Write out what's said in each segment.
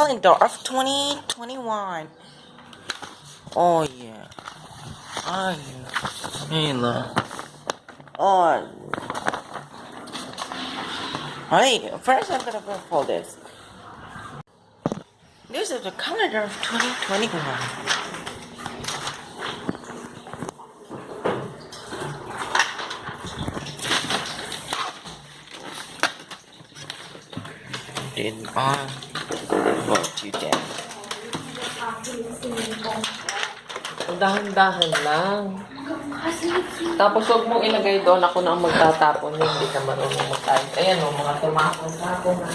calendar of 2021. Oh yeah. Ay, Mila. Oh. Hey, first I'm gonna go for this. This is the calendar of 2021. Did I vote you down? Dahan-dahan lang. Tapos huwag mong ilagay doon ako na ang magtatapon. Hindi ka marunong magkain. Ayan o, mga tumakon-tapon na.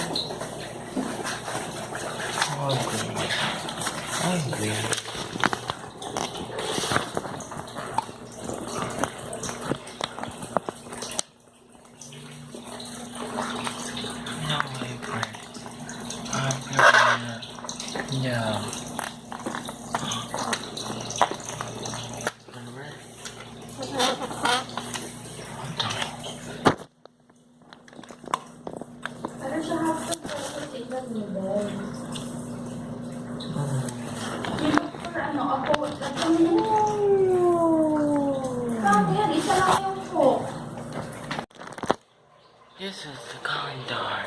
This is the calendar.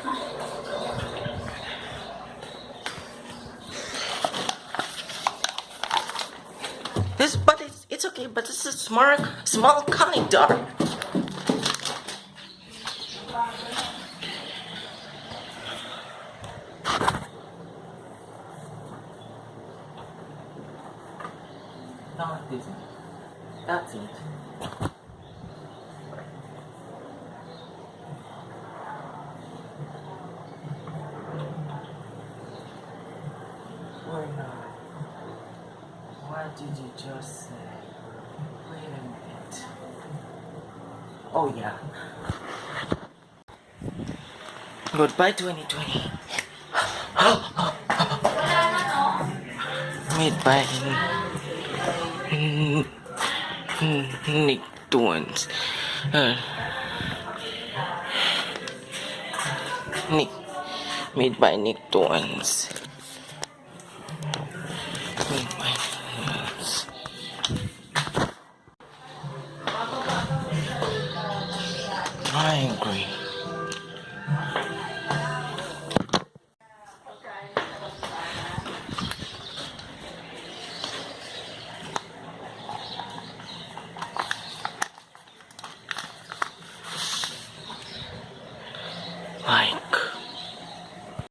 This, but but this is small, small calendar. Not this. That's it. Why not? What did you just say? Minute. Oh yeah. Goodbye 2020. Made by Nick Twins. Uh, Nick. Made by Nick Twins. angry. Like.